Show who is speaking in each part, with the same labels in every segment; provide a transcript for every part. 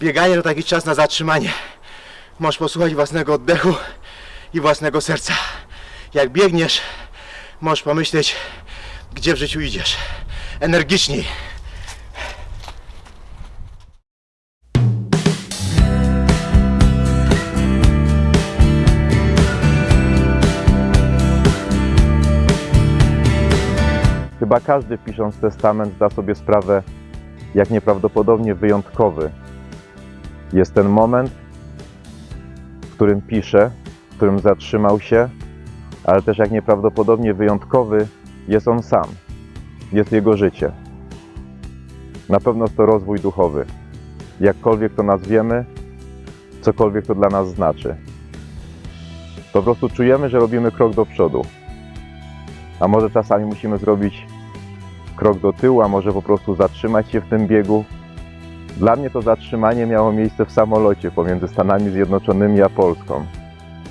Speaker 1: Bieganie to taki czas na zatrzymanie. Możesz posłuchać własnego oddechu i własnego serca. Jak biegniesz, możesz pomyśleć, gdzie w życiu idziesz. Energiczniej.
Speaker 2: Chyba każdy pisząc testament zda sobie sprawę, jak nieprawdopodobnie wyjątkowy jest ten moment, w którym pisze, w którym zatrzymał się, ale też jak nieprawdopodobnie wyjątkowy jest on sam, jest jego życie. Na pewno to rozwój duchowy, jakkolwiek to nazwiemy, cokolwiek to dla nas znaczy. Po prostu czujemy, że robimy krok do przodu. A może czasami musimy zrobić krok do tyłu, a może po prostu zatrzymać się w tym biegu. Dla mnie to zatrzymanie miało miejsce w samolocie pomiędzy Stanami Zjednoczonymi a Polską.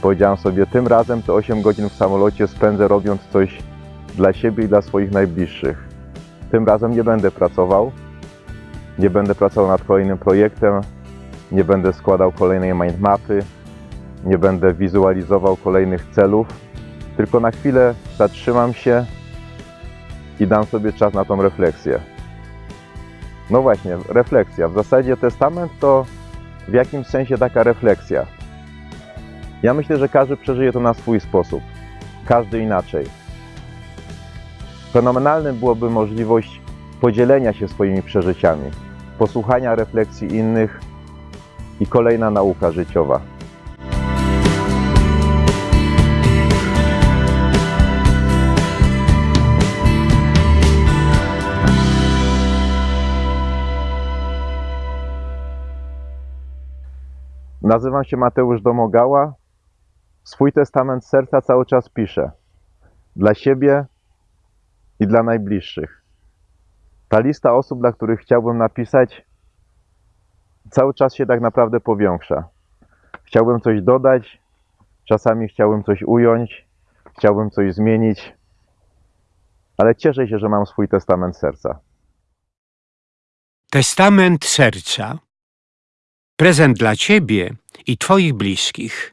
Speaker 2: Powiedziałem sobie, tym razem te 8 godzin w samolocie spędzę robiąc coś dla siebie i dla swoich najbliższych. Tym razem nie będę pracował, nie będę pracował nad kolejnym projektem, nie będę składał kolejnej mindmapy, nie będę wizualizował kolejnych celów, tylko na chwilę zatrzymam się i dam sobie czas na tą refleksję. No właśnie, refleksja. W zasadzie testament to w jakimś sensie taka refleksja. Ja myślę, że każdy przeżyje to na swój sposób. Każdy inaczej. Fenomenalnym byłoby możliwość podzielenia się swoimi przeżyciami, posłuchania refleksji innych i kolejna nauka życiowa. Nazywam się Mateusz Domogała. Swój testament serca cały czas piszę. Dla siebie i dla najbliższych. Ta lista osób, dla których chciałbym napisać, cały czas się tak naprawdę powiększa. Chciałbym coś dodać, czasami chciałbym coś ująć, chciałbym coś zmienić, ale cieszę się, że mam swój testament serca.
Speaker 3: Testament serca. Prezent dla Ciebie i Twoich bliskich.